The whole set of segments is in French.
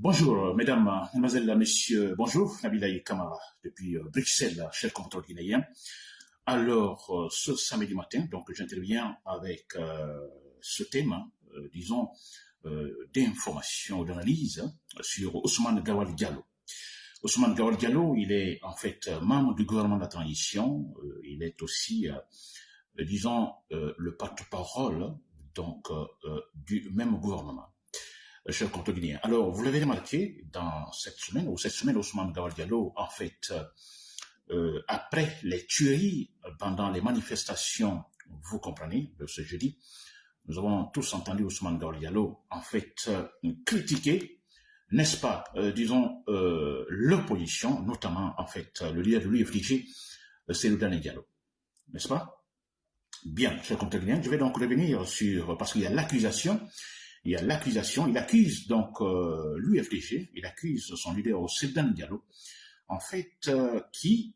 Bonjour, mesdames, mesdemoiselles, messieurs, bonjour, Nabilaï Kamara, depuis euh, Bruxelles, cher compteur guinéen. Alors, euh, ce samedi matin, donc j'interviens avec euh, ce thème, hein, disons, d'information, d'analyse sur Ousmane Gawal Diallo. Ousmane Gawal Diallo, il est en fait membre du gouvernement de la transition, il est aussi, disons, le porte-parole donc du même gouvernement. Euh, cher guinéen. Alors, vous l'avez remarqué, dans cette semaine, ou cette semaine, Ousmane Gawal Diallo, en fait, euh, euh, après les tueries pendant les manifestations, vous comprenez, de ce jeudi, nous avons tous entendu Ousmane Gawal Diallo, en fait, critiquer, n'est-ce pas, disons, l'opposition, notamment, en fait, le leader de l'UFDG, c'est le dernier Diallo. N'est-ce pas? Bien, cher guinéen, je vais donc revenir sur, parce qu'il y a l'accusation il y a l'accusation, il accuse donc euh, l'UFDG, il accuse son leader au Sedan Diallo, en fait, euh, qui,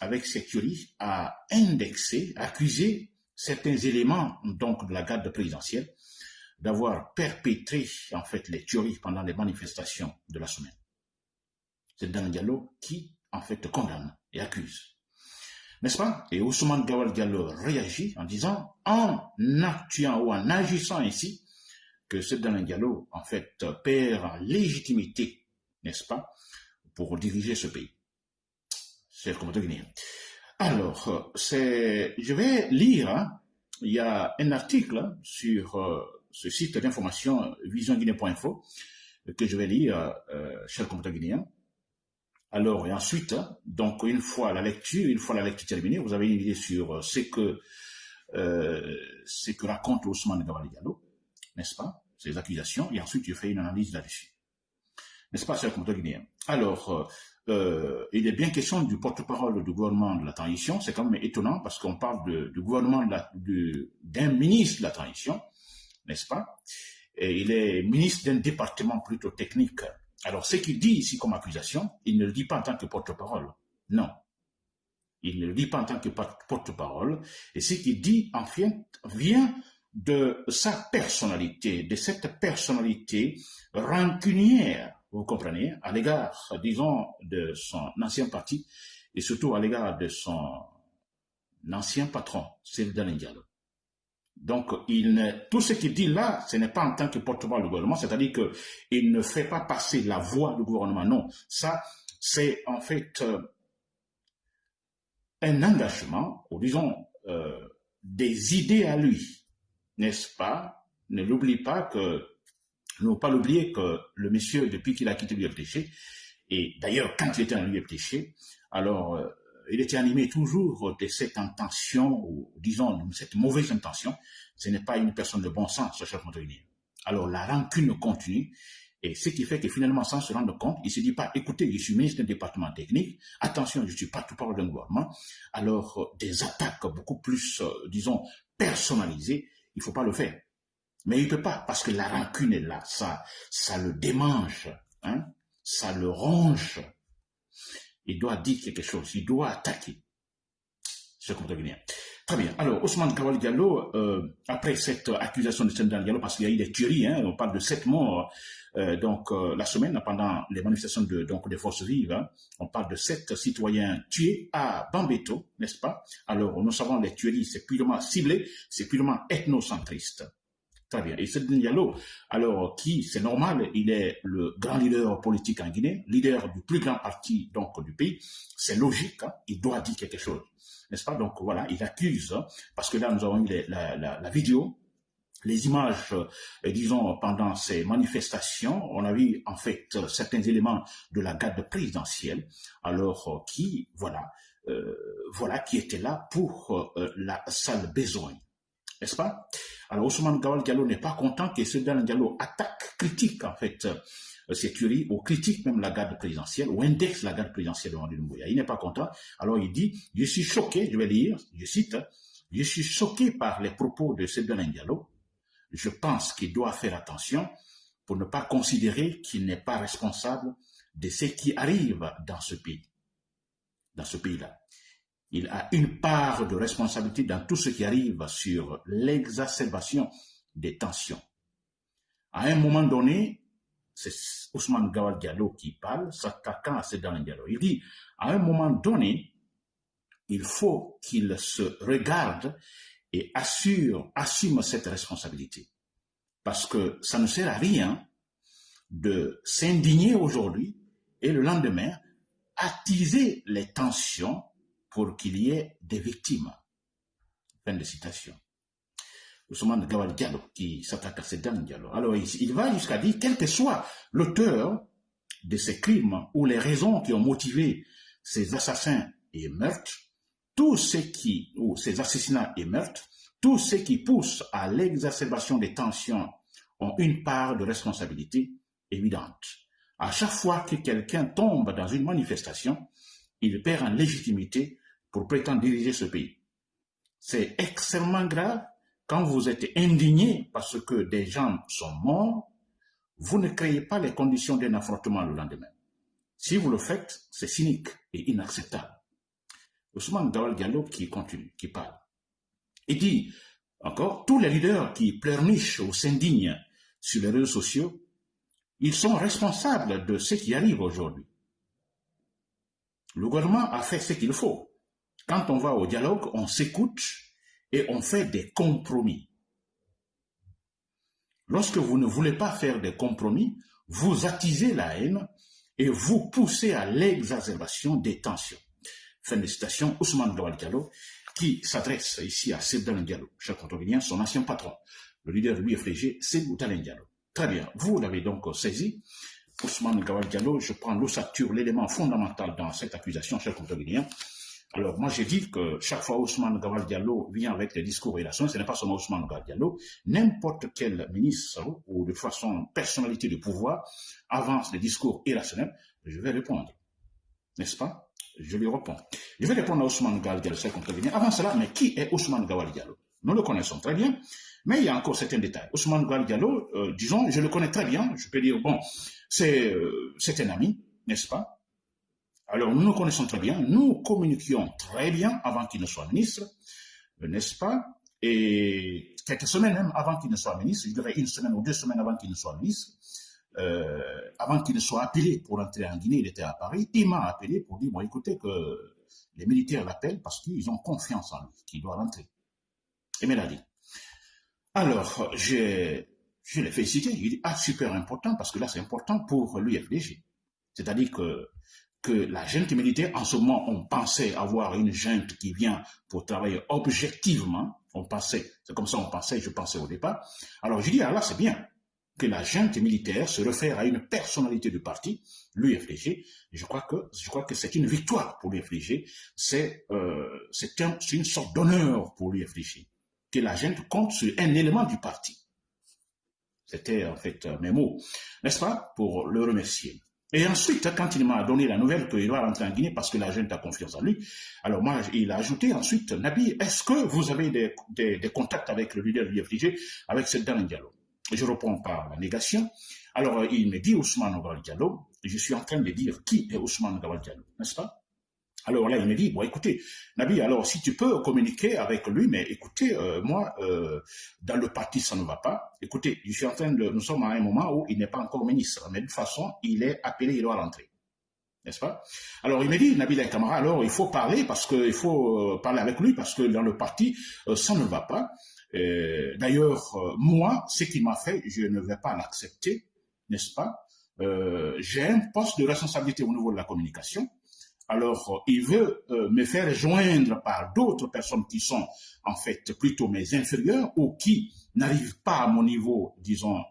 avec ses théories, a indexé, accusé certains éléments donc de la garde présidentielle d'avoir perpétré en fait les tueries pendant les manifestations de la semaine. C'est Dan Diallo qui en fait condamne et accuse. N'est-ce pas? Et Ousmane Gawal Diallo réagit en disant en actuant ou en agissant ainsi, que ce Diallo, en fait, perd légitimité, n'est-ce pas, pour diriger ce pays. C'est comme guinéen. Alors, c'est, je vais lire, hein, il y a un article sur euh, ce site d'information visionguinée.info que je vais lire, euh, cher compte guinéen. Alors, et ensuite, donc, une fois la lecture, une fois la lecture terminée, vous avez une idée sur ce que, euh, ce que raconte Ousmane n'est-ce pas, ces accusations, et ensuite je fais une analyse là-dessus. N'est-ce pas, cher compteur guinéen? Alors, euh, euh, il est bien question du porte-parole du gouvernement de la transition, c'est quand même étonnant parce qu'on parle du gouvernement d'un ministre de la transition, n'est-ce pas? Et Il est ministre d'un département plutôt technique. Alors, ce qu'il dit ici comme accusation, il ne le dit pas en tant que porte-parole, non. Il ne le dit pas en tant que porte-parole, et ce qu'il dit, en fait, vient de sa personnalité, de cette personnalité rancunière, vous comprenez, à l'égard, disons, de son ancien parti et surtout à l'égard de son ancien patron, Sylvain Diallo. Donc, il ne, tout ce qu'il dit là, ce n'est pas en tant que porte-parole du gouvernement, c'est-à-dire qu'il ne fait pas passer la voix du gouvernement. Non, ça, c'est en fait euh, un engagement, ou disons, euh, des idées à lui, n'est-ce pas? Ne l'oublie pas que, ne pas l'oublier que le monsieur, depuis qu'il a quitté l'UFDG, et d'ailleurs, quand il était dans l'UFDG, alors, euh, il était animé toujours de cette intention, ou disons, cette mauvaise intention. Ce n'est pas une personne de bon sens, ce chef Alors, la rancune continue, et ce qui fait que finalement, sans se rendre compte, il ne se dit pas, écoutez, je suis ministre d'un département technique, attention, je suis pas tout parle d'un gouvernement. Alors, euh, des attaques beaucoup plus, euh, disons, personnalisées, il faut pas le faire. Mais il peut pas, parce que la rancune est là, ça, ça le démange, hein, ça le ronge. Il doit dire quelque chose, il doit attaquer. Ce bien. Très bien. Alors, Ousmane Kawal Diallo, euh, après cette accusation de Sendal Diallo, parce qu'il y a eu des tueries, hein, on parle de sept morts, euh, donc euh, la semaine pendant les manifestations de, donc des forces vives, hein, on parle de sept citoyens tués à Bambeto, n'est-ce pas? Alors, nous savons les tueries, c'est purement ciblé, c'est purement ethnocentriste. Très bien. Et Sendal Diallo, alors qui, c'est normal, il est le grand leader politique en Guinée, leader du plus grand parti donc du pays, c'est logique, hein, il doit dire quelque chose n'est-ce pas? Donc voilà, il accuse, hein, parce que là nous avons eu la, vidéo, les images, euh, disons, pendant ces manifestations, on a vu en fait certains éléments de la garde présidentielle, alors euh, qui, voilà, euh, voilà, qui étaient là pour la sale besogne, n'est-ce pas? Alors Ousmane Gawal Diallo n'est pas content que ce Diallo attaque, critique en fait ces tueries, ou critique même la garde présidentielle, ou indexe la garde présidentielle de Rwanda Il n'est pas content. Alors il dit, je suis choqué, je vais lire, je cite, je suis choqué par les propos de Sébastien Diallo. Je pense qu'il doit faire attention pour ne pas considérer qu'il n'est pas responsable de ce qui arrive dans ce pays, dans ce pays-là. Il a une part de responsabilité dans tout ce qui arrive sur l'exacerbation des tensions. À un moment donné, c'est Ousmane Gawal Diallo qui parle, s'attaquant à Sedan Diallo. Il dit, à un moment donné, il faut qu'il se regarde et assume cette responsabilité. Parce que ça ne sert à rien de s'indigner aujourd'hui et le lendemain attiser les tensions pour qu'il y ait des victimes. Fin de citation. Ousmane Gawal Diallo qui s'attaque à Sedan Diallo. Alors il, va jusqu'à dire, quel que soit l'auteur de ces crimes ou les raisons qui ont motivé ces assassins et meurtres, tous ceux qui, ou ces assassinats et meurtres, tous ceux qui poussent à l'exacerbation des tensions ont une part de responsabilité évidente. À chaque fois que quelqu'un tombe dans une manifestation, il perd en légitimité pour prétendre diriger ce pays. C'est extrêmement grave quand vous êtes indigné parce que des gens sont morts, vous ne créez pas les conditions d'un affrontement le lendemain. Si vous le faites, c'est cynique et inacceptable. Ousmane Dawal Diallo qui continue, qui parle. Il dit encore, tous les leaders qui pleurnichent ou s'indignent sur les réseaux sociaux, ils sont responsables de ce qui arrive aujourd'hui. Le gouvernement a fait ce qu'il faut. Quand on va au dialogue, on s'écoute et on fait des compromis. Lorsque vous ne voulez pas faire des compromis, vous attisez la haine et vous poussez à l'exacerbation des tensions. Fin de citation, Ousmane Gawal Diallo, qui s'adresse ici à Sebdan Diallo, cher contrevenant, son ancien patron, le leader de l'UFG, c'est Diallo. Très bien, vous l'avez donc saisi. Ousmane Gawal Diallo, je prends l'ossature, l'élément fondamental dans cette accusation, cher contrevenant. Alors, moi, j'ai dit que chaque fois Ousmane Gawal Diallo vient avec des discours relationnels, ce n'est pas seulement Ousmane Gawal Diallo, n'importe quel ministre ou de façon personnalité de pouvoir avance des discours irrationnels, je vais répondre. N'est-ce pas? Je lui réponds. Je vais répondre à Ousmane Gawal Diallo, c'est venir. Avant cela, mais qui est Ousmane Gawal Diallo? Nous le connaissons très bien, mais il y a encore certains détails. Ousmane Gawal Diallo, euh, disons, je le connais très bien, je peux dire, bon, c'est euh, un ami, n'est-ce pas? Alors, nous nous connaissons très bien, nous communiquions très bien avant qu'il ne soit ministre, n'est-ce pas? Et quelques semaines même avant qu'il ne soit ministre, je dirais une semaine ou deux semaines avant qu'il ne soit ministre, euh, avant qu'il ne soit appelé pour entrer en Guinée, il était à Paris, il m'a appelé pour dire, bon, écoutez, que les militaires l'appellent parce qu'ils ont confiance en lui, qu'il doit rentrer. Et me l'a dit. Alors, je, je l'ai félicité, il dit, ah, super important, parce que là, c'est important pour l'UFDG. C'est-à-dire que, que la junte militaire, en ce moment, on pensait avoir une junte qui vient pour travailler objectivement, on pensait, c'est comme ça on pensait, je pensais au départ. Alors, je dis, ah là, c'est bien que la junte militaire se réfère à une personnalité du parti, l'UFDG. Je crois que je crois que c'est une victoire pour l'UFDG. C'est euh, c'est une sorte d'honneur pour l'UFDG que la junte compte sur un élément du parti. C'était en fait mes mots, n'est-ce pas, pour le remercier. Et ensuite, quand il m'a donné la nouvelle qu'il doit rentrer en Guinée parce que la junte a confiance en lui, alors moi, il a ajouté ensuite, Nabi, est-ce que vous avez des, contacts avec le leader de l'UFDG, avec cette dernier dialogue je réponds par la négation. Alors, il me dit Ousmane Gawal Diallo, je suis en train de dire qui est Ousmane Gawal Diallo, n'est-ce pas? Alors là, il me dit, bon, écoutez, Nabi, alors si tu peux communiquer avec lui, mais écoutez, euh, moi, euh, dans le parti, ça ne va pas. Écoutez, je suis en train de, nous sommes à un moment où il n'est pas encore ministre, mais de toute façon, il est appelé, il doit rentrer. N'est-ce pas? Alors il me dit, Nabil Kamara, alors il faut parler parce que il faut euh, parler avec lui parce que dans le parti, ça ne va pas. D'ailleurs, moi, ce qu'il m'a fait, je ne vais pas l'accepter, n'est-ce pas? J'ai un poste de responsabilité au niveau de la communication. Alors, il veut me faire joindre par d'autres personnes qui sont en fait plutôt mes inférieurs ou qui n'arrivent pas à mon niveau, disons,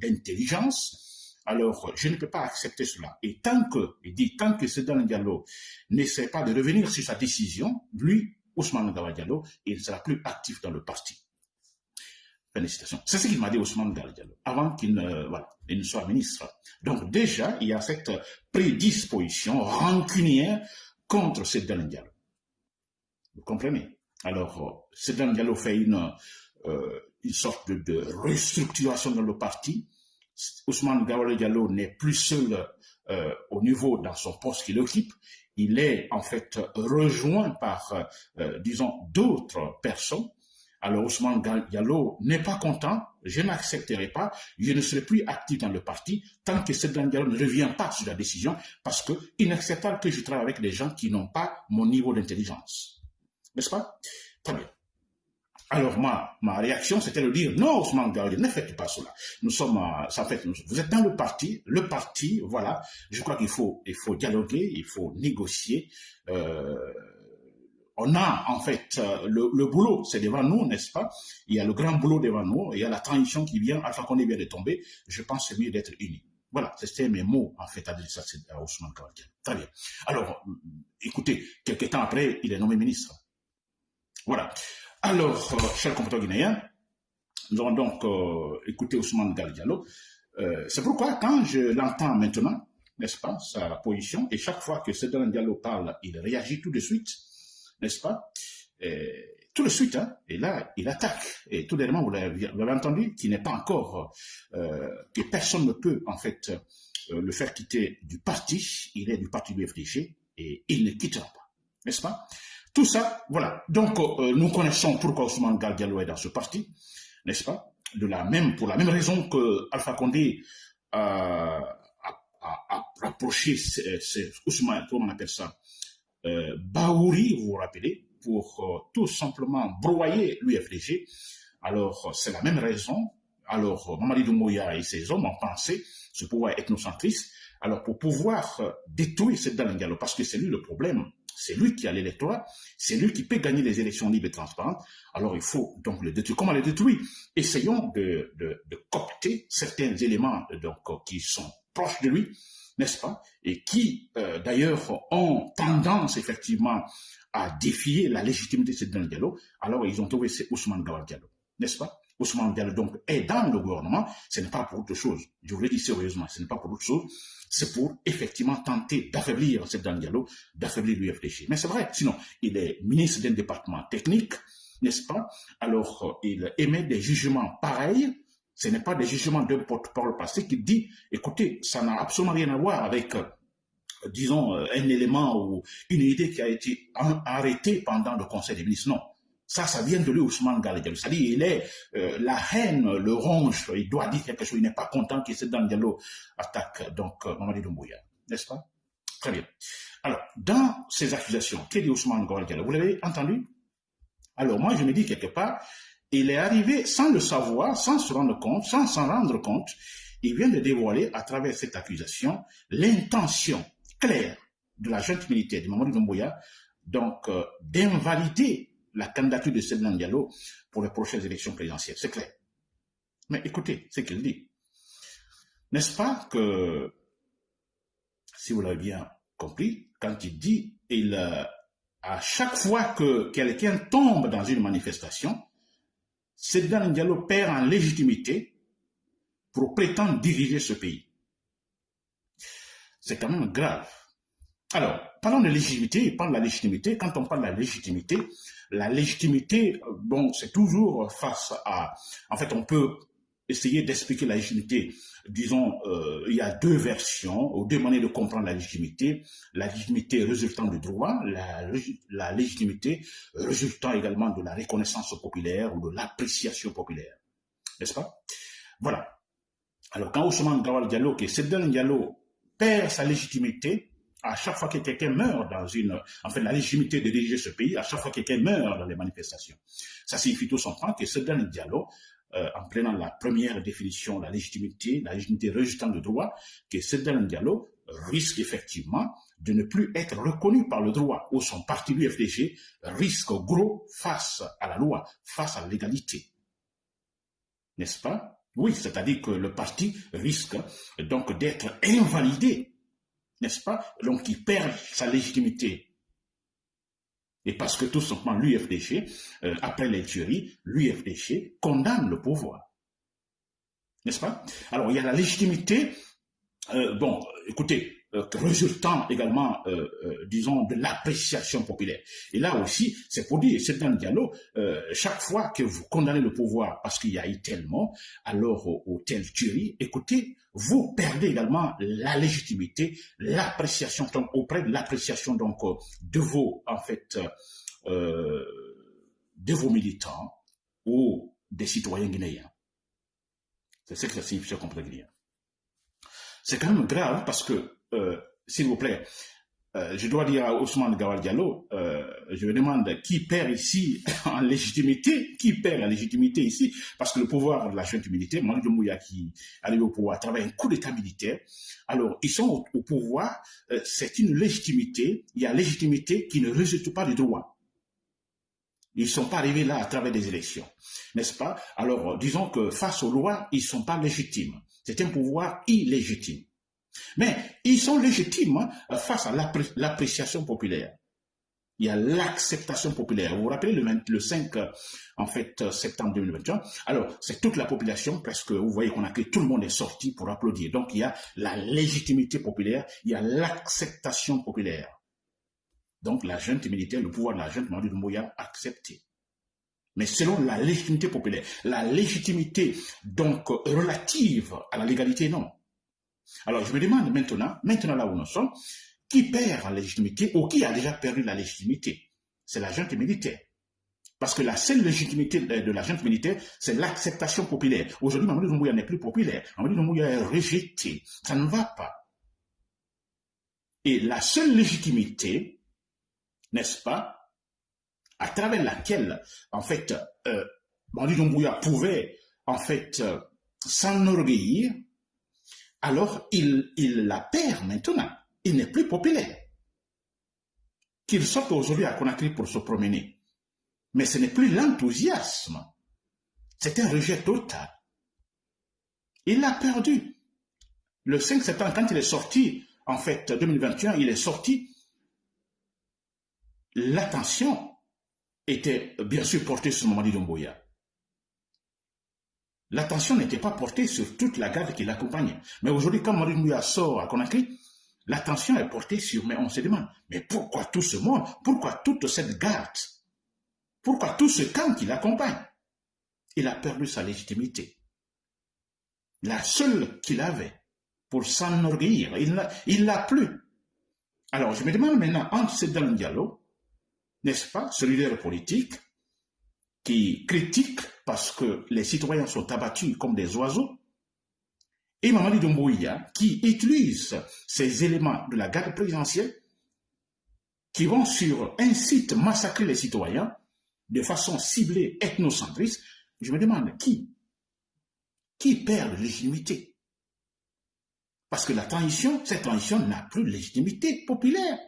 d'intelligence. Alors, je ne peux pas accepter cela. Et tant que, il dit, tant que Sedan Diallo n'essaie pas de revenir sur sa décision, lui, Ousmane Diallo, il ne sera plus actif dans le parti. C'est ce qu'il m'a dit Ousmane Diallo, avant qu'il ne, soit ministre. Donc déjà, il y a cette prédisposition rancunière contre Sedan Diallo. Vous comprenez? Alors, Sedan Diallo fait une, euh, une sorte de, restructuration dans le parti. Ousmane Gawale Diallo n'est plus seul euh, au niveau dans son poste qu'il occupe. Il est en fait rejoint par, euh, disons, d'autres personnes Alors Ousmane Diallo n'est pas content, je n'accepterai pas, je ne serai plus actif dans le parti tant que Sedan Diallo ne revient pas sur la décision parce qu'il n'accepte que je travaille avec des gens qui n'ont pas mon niveau d'intelligence. N'est-ce pas? Très bien. Alors moi, ma réaction, c'était de dire, non, Ousmane Diallo, ne faites pas cela. Nous sommes, fait, vous êtes dans le parti, le parti, voilà, je crois qu'il faut, il faut dialoguer, il faut négocier, euh, on a en fait euh, le, boulot, c'est devant nous, n'est-ce pas? Il y a le grand boulot devant nous, il y a la transition qui vient, Alpha Condé vient de tomber, je pense c'est mieux d'être unis. Voilà, c'était mes mots en fait à à Ousmane Kawakian. Très bien. Alors, euh, écoutez, quelques temps après, il est nommé ministre. Voilà. Alors, euh, chers compatriotes guinéens, nous allons donc écouter Ousmane Galdialo. c'est pourquoi quand je l'entends maintenant, n'est-ce pas, sa position, et chaque fois que Cédric Diallo parle, il réagit tout de suite, n'est-ce pas? Tout de suite, hein, et là, il attaque. Et tout dernièrement, vous l'avez entendu, qui n'est pas encore, euh, que personne ne peut, en fait, euh, le faire quitter du parti. Il est du parti du FDG et il ne quittera pas. N'est-ce pas? Tout ça, voilà. Donc, euh, nous connaissons pourquoi Ousmane Galdialo est dans ce parti, n'est-ce pas? De la même, Pour la même raison que Alpha Condé a, rapproché Ousmane, comment on appelle ça? Euh, Baouri, vous vous rappelez, pour euh, tout simplement broyer l'UFDG. Alors, c'est la même raison. Alors, Mamadi Doumbouya et ses hommes ont pensé ce pouvoir ethnocentriste, alors pour pouvoir euh, détruire cette Dalingalo, parce que c'est lui le problème, c'est lui qui a l'électorat, c'est lui qui peut gagner les élections libres et transparentes, alors il faut donc le détruire. Comment le détruire? Essayons de, de, de, copter certains éléments donc, qui sont proches de lui, n'est-ce pas? Et qui, euh, d'ailleurs, ont tendance, effectivement, à défier la légitimité de Sédouane Diallo, alors ils ont trouvé Ousmane Gawal Diallo, n'est-ce pas? Ousmane Diallo, donc, est dans le gouvernement, ce n'est pas pour autre chose. Je vous le dis sérieusement, ce n'est pas pour autre chose, c'est pour, effectivement, tenter d'affaiblir Sédouane Diallo, d'affaiblir l'UFDG. Mais c'est vrai, sinon, il est ministre d'un département technique, n'est-ce pas? Alors, il émet des jugements pareils, ce n'est pas des jugements d'un porte-parole passé qui dit, écoutez, ça n'a absolument rien à voir avec, euh, disons, euh, un élément ou une idée qui a été arrêtée pendant le Conseil des ministres. Non. Ça, ça vient de lui, Ousmane Galadjalo. C'est-à-dire, il est, euh, la haine le ronge, il doit dire quelque chose, il n'est pas content que dans Diallo attaque, donc, Mamadi Doumbouya. N'est-ce pas? Très bien. Alors, dans ces accusations, qu'est dit Ousmane Galadjalo Vous l'avez entendu? Alors, moi, je me dis quelque part, il est arrivé sans le savoir, sans se rendre compte, sans s'en rendre compte, il vient de dévoiler à travers cette accusation l'intention claire de la junte militaire de Mamadou Doumbouya, donc euh, d'invalider la candidature de Sednan Diallo pour les prochaines élections présidentielles. C'est clair. Mais écoutez ce qu'il dit. N'est-ce pas que, si vous l'avez bien compris, quand il dit, il, euh, à chaque fois que quelqu'un tombe dans une manifestation, Sedan Diallo perd en légitimité pour prétendre diriger ce pays. C'est quand même grave. Alors, parlons de légitimité, parlons de la légitimité. Quand on parle de la légitimité, la légitimité, bon, c'est toujours face à... En fait, on peut essayer d'expliquer la légitimité. Disons, euh, il y a deux versions, ou deux manières de comprendre la légitimité. La légitimité résultant du droit, la, légitimité résultant également de la reconnaissance populaire ou de l'appréciation populaire. N'est-ce pas? Voilà. Alors, quand Ousmane Gawal Diallo, qui est Diallo, perd sa légitimité, à chaque fois que quelqu'un meurt dans une, enfin la légitimité de diriger ce pays, à chaque fois que quelqu'un meurt dans les manifestations. Ça signifie tout simplement que Sedan Diallo euh, en prenant la première définition, la légitimité, la légitimité résultant de droit, que Cédric Diallo risque effectivement de ne plus être reconnu par le droit, ou son parti l'UFDG risque gros face à la loi, face à légalité. N'est-ce pas? Oui, c'est-à-dire que le parti risque donc d'être invalidé, n'est-ce pas? Donc il perd sa légitimité et parce que tout simplement l'UFDG, euh, après les tueries, l'UFDG condamne le pouvoir. N'est-ce pas? Alors il y a la légitimité, euh, bon, écoutez, euh, résultant également, euh, euh, disons, de l'appréciation populaire. Et là aussi, c'est pour dire, c'est un dialogue, chaque fois que vous condamnez le pouvoir parce qu'il y a eu tellement, alors au, tel tuerie, écoutez, vous perdez également la légitimité, l'appréciation, donc auprès de l'appréciation donc de vos, en fait, de vos militants, ou des citoyens guinéens. C'est ce que ça signifie, cher guinéen. C'est quand même grave parce que, euh, s'il vous plaît, euh, je dois dire à Ousmane Gawal Diallo, euh, je me demande qui perd ici en légitimité, qui perd en légitimité ici, parce que le pouvoir de la junte militaire, Malik Mouya qui arrive au pouvoir à travers un coup d'état militaire, alors ils sont au, pouvoir, c'est une légitimité, il y a légitimité qui ne résulte pas du droit. Ils ne sont pas arrivés là à travers des élections, n'est-ce pas? Alors, disons que face aux lois, ils ne sont pas légitimes. C'est un pouvoir illégitime. Mais ils sont légitimes hein, face à l'appréciation populaire. Il y a l'acceptation populaire. Vous vous rappelez le, 5 euh, en fait, euh, septembre 2021 Alors, c'est toute la population, presque, vous voyez qu'on a que tout le monde est sorti pour applaudir. Donc, il y a la légitimité populaire, il y a l'acceptation populaire. Donc, la junte militaire, le pouvoir de la junte de Mouya accepté. Mais selon la légitimité populaire, la légitimité donc relative à la légalité, non. Alors, je me demande maintenant, maintenant là où nous sommes, qui perd la légitimité ou qui a déjà perdu la légitimité? C'est la junte militaire. Parce que la seule légitimité de la junte militaire, c'est l'acceptation populaire. Aujourd'hui, Mamadou Doumbouya n'est plus populaire. Mamadou Doumbouya est rejeté. Ça ne va pas. Et la seule légitimité, n'est-ce pas, à travers laquelle, en fait, euh, Mamadou Doumbouya pouvait, en fait, euh, s'enorgueillir, alors il, la perd maintenant. Il n'est plus populaire. Qu'il sorte aujourd'hui à Conakry pour se promener. Mais ce n'est plus l'enthousiasme. C'est un rejet total. Il l'a perdu. Le 5 septembre, quand il est sorti, en fait, 2021, il est sorti, l'attention était bien sûr portée sur Mamadi Domboya l'attention n'était pas portée sur toute la garde qui l'accompagnait. Mais aujourd'hui, quand Marie Mouya sort à Conakry, l'attention est portée sur, mais on se demande, mais pourquoi tout ce monde? Pourquoi toute cette garde? Pourquoi tout ce camp qui l'accompagne? Il a perdu sa légitimité. La seule qu'il avait pour s'enorgueillir, il l'a plus. Alors, je me demande maintenant, entre ces deux dialogue, n'est-ce pas, ce leader politique, qui critique parce que les citoyens sont abattus comme des oiseaux, et Mamadi Doumbouya qui utilise ces éléments de la garde présidentielle qui vont sur un site massacrer les citoyens de façon ciblée ethnocentriste, je me demande qui Qui perd légitimité Parce que la transition, cette transition n'a plus de légitimité populaire.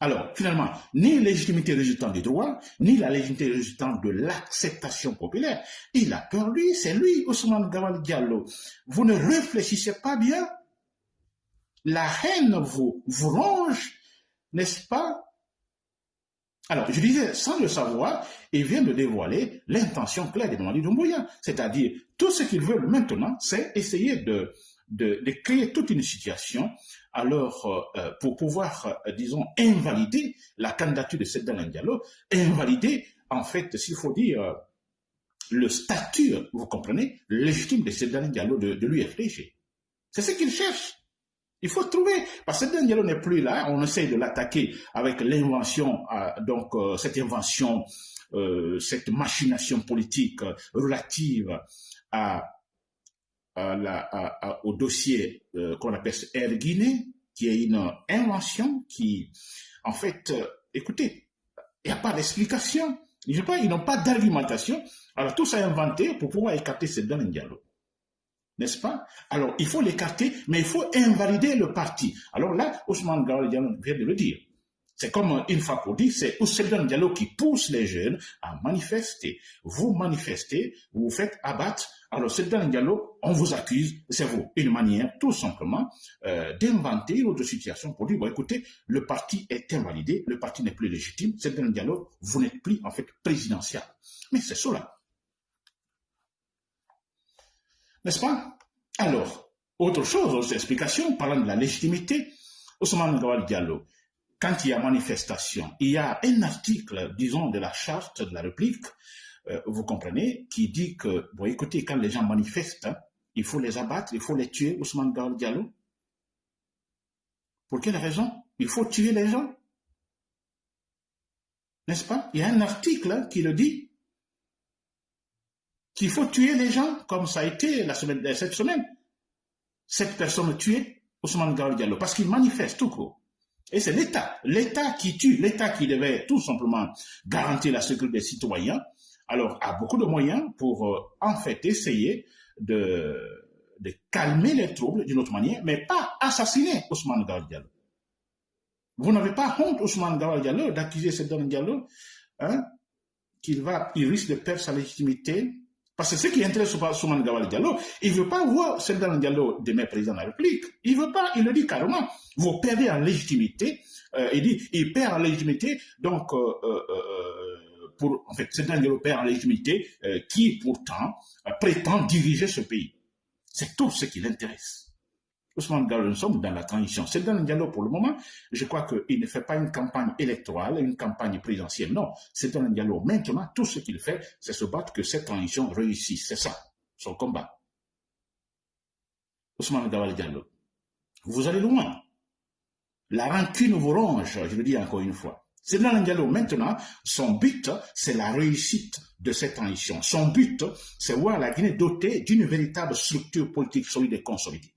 Alors, finalement, ni légitimité résultant du droit, ni la légitimité résultant de l'acceptation populaire. Il a perdu, c'est lui, Ousmane Gawal Diallo. Vous ne réfléchissez pas bien. La haine vous, vous ronge, n'est-ce pas? Alors, je disais, sans le savoir, il vient de dévoiler l'intention claire de Mamadi Doumbouya. C'est-à-dire, tout ce qu'ils veulent maintenant, c'est essayer de, de, créer toute une situation alors euh, pour pouvoir, euh, disons, invalider la candidature de Sedan Diallo, invalider, en fait, s'il faut dire, le statut, vous comprenez, légitime de Sedan Diallo de, de l'UFDG. C'est ce qu'il cherche. Il faut trouver, parce que Diallo n'est plus là, on essaie de l'attaquer avec l'invention, euh, donc cette invention, cette machination politique relative à au dossier euh, qu'on appelle Air Guinée, qui est une invention qui, en fait, euh, écoutez, il n'y a pas d'explication. Ils n'ont pas d'argumentation. Alors tout ça est inventé pour pouvoir écarter ce données dialogue. N'est-ce pas? Alors il faut l'écarter, mais il faut invalider le parti. Alors là, Ousmane Gawal vient de le dire. C'est comme une fois pour dire, c'est un Diallo qui pousse les jeunes à manifester. Vous manifestez, vous vous faites abattre. Alors un Diallo, on vous accuse, c'est vous. Une manière tout simplement euh, d'inventer une autre situation pour dire, bon écoutez, le parti est invalidé, le parti n'est plus légitime, un Diallo, vous n'êtes plus en fait présidentiel. Mais c'est cela. N'est-ce pas? Alors, autre chose, autre explication, parlant de la légitimité, Ousmane Gawal Diallo, quand il y a manifestation, il y a un article, disons, de la charte de la République, euh, vous comprenez, qui dit que, bon, écoutez, quand les gens manifestent, hein, il faut les abattre, il faut les tuer, Ousmane Gaol Diallo. Pour quelle raison? Il faut tuer les gens. N'est-ce pas? Il y a un article qui le dit. qu'il faut tuer les gens, comme ça a été cette semaine. Cette personne tuée, Ousmane Gawal Diallo, parce qu'il manifeste tout court. Et c'est l'État, l'État qui tue, l'État qui devait tout simplement garantir la sécurité des citoyens, alors a beaucoup de moyens pour euh, en fait essayer de, de calmer les troubles d'une autre manière, mais pas assassiner Ousmane Gawal. Vous n'avez pas honte, Ousmane Gawal d'accuser Sedan Diallo hein, qu'il va, il risque de perdre sa légitimité. Parce que ce qui intéresse Ousmane Gawal Diallo, il ne veut pas voir Sedan Diallo demain président de la République. Il ne veut pas, il le dit carrément. Vous perdez en légitimité. Euh, il dit, il perd en légitimité, donc, euh, euh, pour, en fait, Sedan Diallo perd en légitimité, qui pourtant prétend diriger ce pays. C'est tout ce qui l'intéresse. Ousmane Diallo, nous sommes dans la transition. C'est dans le dialogue pour le moment. Je crois qu'il ne fait pas une campagne électorale, une campagne présidentielle. Non, c'est dans le dialogue. Maintenant, tout ce qu'il fait, c'est se battre que cette transition réussisse. C'est ça, son combat. Ousmane Diallo, vous allez loin. La rancune vous ronge, je le dis encore une fois. C'est dans le dialogue. Maintenant, son but, c'est la réussite de cette transition. Son but, c'est voir la Guinée dotée d'une véritable structure politique solide et consolidée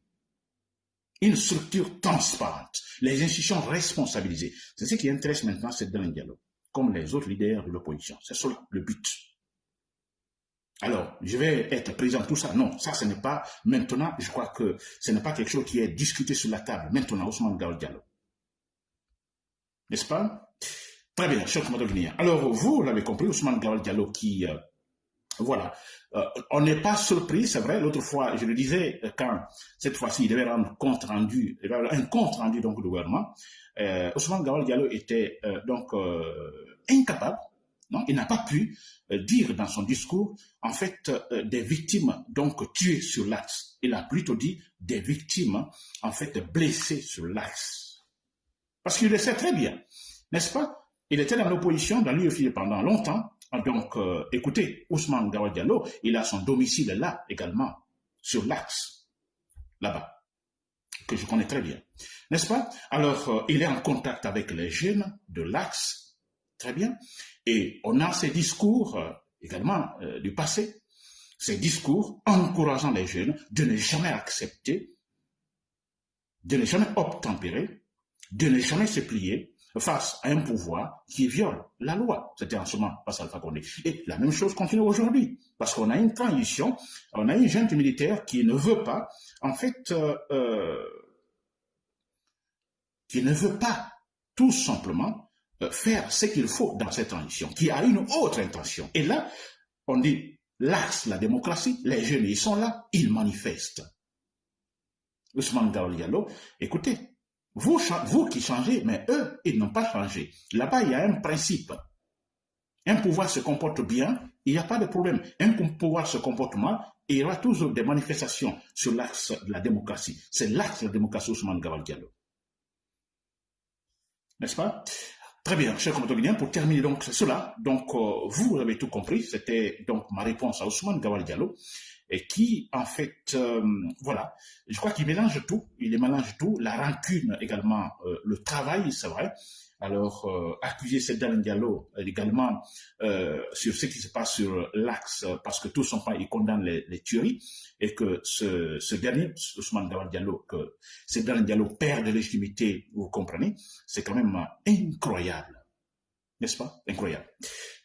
une structure transparente, les institutions responsabilisées. C'est ce qui intéresse maintenant c'est dans le dialogue, comme les autres leaders de l'opposition. C'est ça le but. Alors, je vais être présent tout ça. Non, ça, ce n'est pas maintenant. Je crois que ce n'est pas quelque chose qui est discuté sur la table maintenant, Ousmane Gao Diallo. N'est-ce pas? Très bien, cher commandant Alors, vous l'avez compris, Ousmane Gao Diallo qui euh, voilà. Euh, on n'est pas surpris, c'est vrai. L'autre fois, je le disais, euh, quand cette fois-ci, il devait rendre compte rendu, un compte rendu donc au gouvernement, euh, Ousmane Gawal Diallo était euh, donc incapable, non, il n'a pas pu dire dans son discours, en fait, des victimes donc tuées sur l'axe. Il a plutôt dit des victimes, en fait, blessées sur l'axe. Parce qu'il le sait très bien, n'est-ce pas? Il était dans l'opposition, dans l'UEFI pendant longtemps, donc, euh, écoutez, Ousmane Gawal Diallo, il a son domicile là également, sur l'axe, là-bas, que je connais très bien. N'est-ce pas? Alors, euh, il est en contact avec les jeunes de l'axe, très bien, et on a ces discours euh, également du passé, ces discours encourageant les jeunes de ne jamais accepter, de ne jamais obtempérer, de ne jamais se plier, face à un pouvoir qui viole la loi. C'était en ce moment pas Alpha Condé. Et la même chose continue aujourd'hui, parce qu'on a une transition, on a une junte militaire qui ne veut pas, en fait, euh, euh, qui ne veut pas tout simplement euh, faire ce qu'il faut dans cette transition, qui a une autre intention. Et là, on dit, l'axe, la démocratie, les jeunes, ils sont là, ils manifestent. Ousmane Diallo, écoutez, vous, qui changez, mais eux, ils n'ont pas changé. Là-bas, il y a un principe. Un pouvoir se comporte bien, il n'y a pas de problème. Un pouvoir se comporte mal, il y aura toujours des manifestations sur l'axe de la démocratie. C'est l'axe de la démocratie Ousmane Gawal Diallo. N'est-ce pas? Très bien, chers compatriotes, pour terminer donc cela, donc euh, vous avez tout compris, c'était donc ma réponse à Ousmane Gawal Diallo et qui, en fait, euh, voilà, je crois qu'il mélange tout, il mélange tout, la rancune également, euh, le travail, c'est vrai. Alors, euh, accuser Sedan Diallo également sur ce qui se passe sur l'axe, parce que tout son pas, il condamne les, les, tueries, et que ce, ce dernier, Ousmane Diallo, que Sedan Diallo perd de légitimité, vous comprenez, c'est quand même incroyable. N'est-ce pas? Incroyable.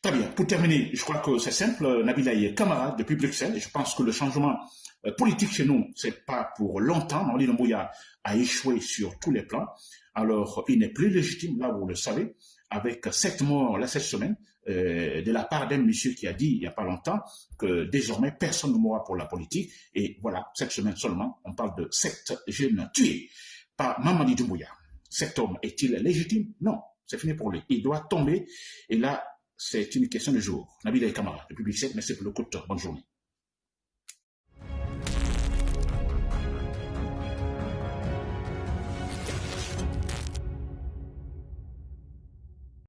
Très bien. Pour terminer, je crois que c'est simple. Nabila est camarade depuis Bruxelles. Je pense que le changement euh, politique chez nous, c'est pas pour longtemps. Maoli Mbouya a échoué sur tous les plans. Alors, il n'est plus légitime, là, vous le savez, avec sept morts là, cette semaine, euh, de la part d'un monsieur qui a dit il n'y a pas longtemps que désormais personne ne mourra pour la politique. Et voilà, cette semaine seulement, on parle de sept jeunes tués par Mamadi Doumbouya. Cet homme est-il légitime? Non, c'est fini pour lui. Il doit tomber. Et là, c'est une question de jour. Nabil Kamara, depuis 17, merci pour le coup de Bonne journée.